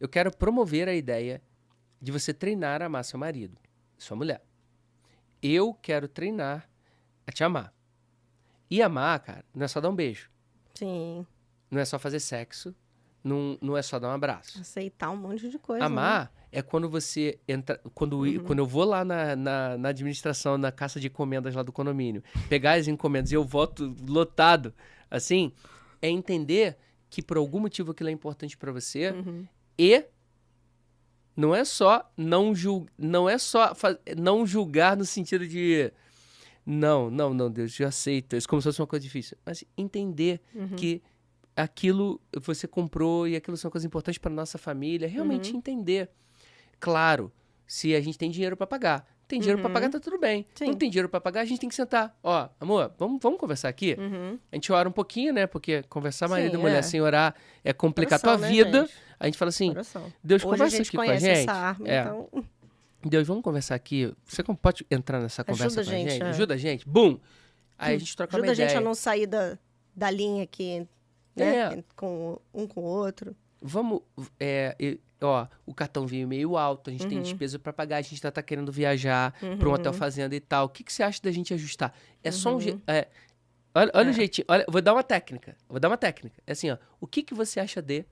eu quero promover a ideia de você treinar a amar seu marido, sua mulher. Eu quero treinar a te amar. E amar, cara, não é só dar um beijo. Sim. Não é só fazer sexo. Não, não é só dar um abraço. Aceitar um monte de coisa. Amar né? é quando você entra. Quando, Uhum. quando eu vou lá na, na, na administração, na caça de encomendas lá do condomínio, pegar as encomendas e eu voto lotado, assim, é entender que por algum motivo aquilo é importante pra você Uhum. E não é só não jul, não é só não julgar no sentido de não, não, não, Deus, eu aceito. Isso como se fosse uma coisa difícil. Mas entender Uhum. que aquilo você comprou e aquilo são coisas importantes para nossa família, realmente Uhum. entender. Claro, se a gente tem dinheiro para pagar, tem dinheiro para Uhum. pagar tá tudo bem. Sim. Não tem dinheiro para pagar, a gente tem que sentar. Ó, amor, vamos, vamos conversar aqui. Uhum. A gente ora um pouquinho, né? Porque conversar marido e Sim, mulher é. sem orar é complicar Coração, tua né, vida. gente? A gente fala assim, Coração. Deus Hoje a conversa aqui com a gente. essa arma, É. então... Deus, vamos conversar aqui. Você pode entrar nessa conversa Ajuda com a a gente, gente? é. Ajuda a gente. Bum! Aí a gente troca Ajuda uma a gente ideia. a não sair da, da linha aqui, né? É. Com um com o outro. Vamos, é, e- ó, o cartão veio meio alto, a gente tem Uhum. despesa pra pagar, a gente tá, tá querendo viajar pra um hotel fazenda e tal. O que, que você acha da gente ajustar? É só um jeito. É, olha olha É. o jeitinho. Olha, vou dar uma técnica. Vou dar uma técnica. É assim, ó. O que, que você acha de?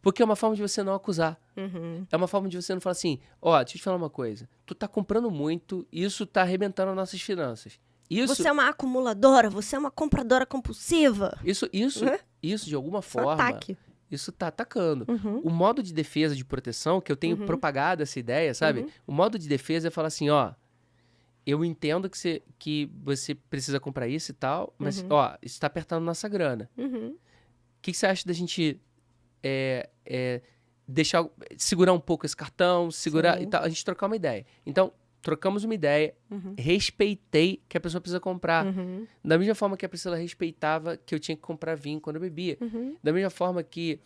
Porque é uma forma de você não acusar. Uhum. É uma forma de você não falar assim, ó, deixa eu te falar uma coisa. Tu tá comprando muito, isso tá arrebentando as nossas finanças. Isso, Você é uma acumuladora, você é uma compradora compulsiva. isso, isso, Né? isso de alguma é um forma, ataque. Isso tá atacando. Uhum. O modo de defesa de proteção, que eu tenho propagado essa ideia, sabe? Uhum. O modo de defesa é falar assim, ó, eu entendo que você, que você precisa comprar isso e tal, mas, Uhum. ó, isso tá apertando nossa grana. Uhum. O que, que você acha da gente é, é, deixar, segurar um pouco esse cartão, segurar Sim. e tal, a gente trocar uma ideia. Então, trocamos uma ideia, Uhum. respeitei que a pessoa precisa comprar. Uhum. Da mesma forma que a Priscila respeitava que eu tinha que comprar vinho quando eu bebia. Uhum. Da mesma forma que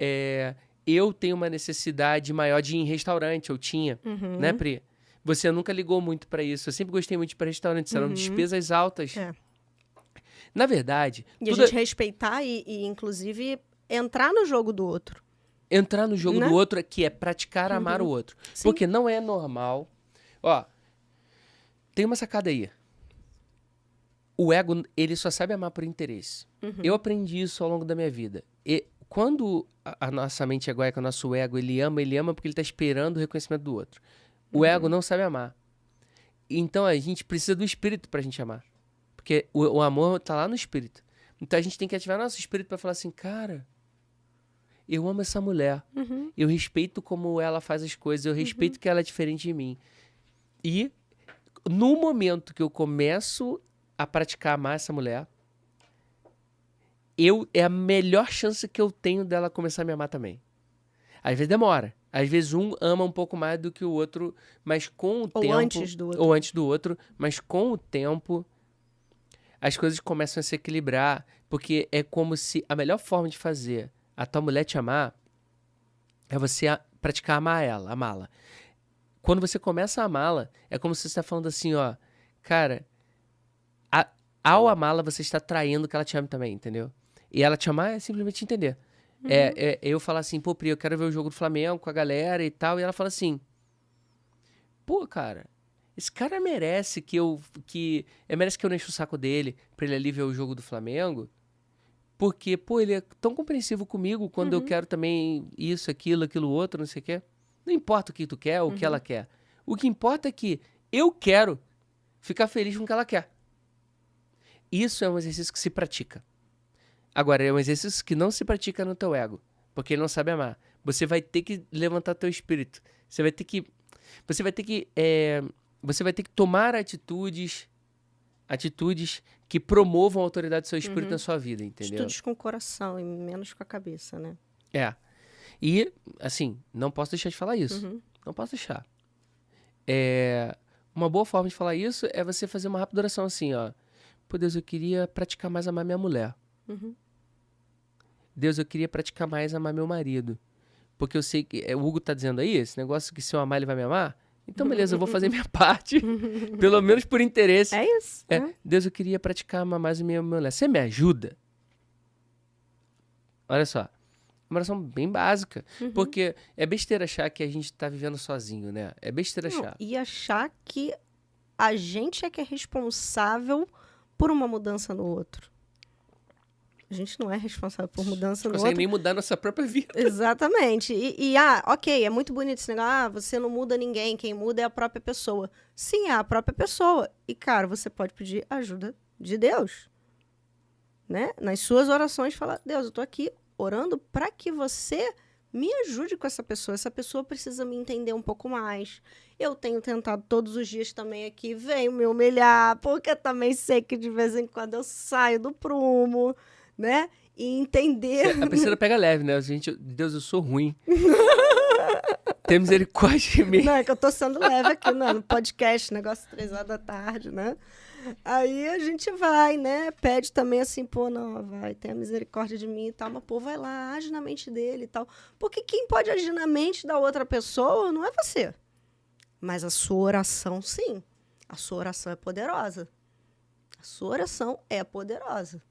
é, eu tenho uma necessidade maior de ir em restaurante, eu tinha, Uhum. né, Pri? Você nunca ligou muito pra isso. Eu sempre gostei muito de ir pra restaurantes, eram Uhum. despesas altas. É. Na verdade, E tudo a gente respeitar e, e, inclusive, entrar no jogo do outro. entrar no jogo Né? do outro é que é praticar amar o outro. Sim. Porque não é normal. Ó, tem uma sacada aí. O ego, ele só sabe amar por interesse. Uhum. Eu aprendi isso ao longo da minha vida. E quando a, a nossa mente egóica, o nosso ego, ele ama, ele ama porque ele tá esperando o reconhecimento do outro. O Uhum. ego não sabe amar. Então a gente precisa do espírito pra gente amar. Porque o, o amor tá lá no espírito. Então a gente tem que ativar nosso espírito pra falar assim, cara, eu amo essa mulher. Uhum. Eu respeito como ela faz as coisas, eu respeito que ela é diferente de mim. E no momento que eu começo a praticar amar essa mulher, eu é a melhor chance que eu tenho dela começar a me amar também. Às vezes demora. Às vezes um ama um pouco mais do que o outro, mas com o Ou tempo antes do outro. ou antes do outro, mas com o tempo as coisas começam a se equilibrar, porque é como se a melhor forma de fazer a tua mulher te amar é você praticar amar ela, amá-la. Quando você começa a amá-la, é como se você está falando assim, ó, cara, a- ao amá-la você está traindo que ela te ame também, entendeu? E ela te amar é simplesmente entender. É, é eu falar assim, pô, Pri, eu quero ver o jogo do Flamengo com a galera e tal, e ela fala assim, pô, cara, esse cara merece que eu que é, merece que eu não enche o saco dele pra ele ali ver o jogo do Flamengo. Porque, pô, ele é tão compreensivo comigo quando eu quero também isso, aquilo, aquilo outro, não sei o quê. Não importa o que tu quer, o que ela quer. O que importa é que eu quero ficar feliz com o que ela quer. Isso é um exercício que se pratica. Agora, é um exercício que não se pratica no teu ego, porque ele não sabe amar. Você vai ter que levantar teu espírito. Você vai ter que você vai ter que é, você vai ter que tomar atitudes atitudes que promovam a autoridade do seu espírito na sua vida, entendeu? Estudos com o coração e menos com a cabeça, né? É. E, assim, não posso deixar de falar isso. Uhum. Não posso deixar. É, uma boa forma de falar isso é você fazer uma rápida oração assim, ó. Pô, Deus, eu queria praticar mais amar minha mulher. Uhum. Deus, eu queria praticar mais amar meu marido. Porque eu sei que. é, O Hugo tá dizendo aí, esse negócio que se eu amar, ele vai me amar. Então, beleza, eu vou fazer minha parte. pelo menos por interesse. É isso. É, né? Deus, eu queria praticar amar mais a minha mulher. Você me ajuda? Olha só. Uma oração bem básica. Uhum. Porque é besteira achar que a gente tá vivendo sozinho, né? É besteira Não, achar. e achar que a gente é que é responsável por uma mudança no outro. A gente não é responsável por mudança Não no consegue outro. nem mudar nossa própria vida. Exatamente. E, e, ah, ok, é muito bonito esse negócio. Ah, você não muda ninguém, quem muda é a própria pessoa. Sim, é a própria pessoa. E, cara, você pode pedir ajuda de Deus. Né? Nas suas orações, fala: Deus, eu tô aqui orando para que você me ajude com essa pessoa. Essa pessoa precisa me entender um pouco mais. Eu tenho tentado todos os dias também aqui, venho me humilhar, porque eu também sei que de vez em quando eu saio do prumo, né? E entender. A Priscila pega leve, né? Gente, Deus, eu sou ruim. Tem misericórdia de mim. Não, é que eu tô sendo leve aqui né, no podcast, negócio três horas da tarde, né? Aí a gente vai, né? Pede também assim, pô, não, vai, tenha misericórdia de mim e tal, mas pô, vai lá, age na mente dele e tal. Porque quem pode agir na mente da outra pessoa não é você. Mas a sua oração, sim. A sua oração é poderosa. A sua oração é poderosa.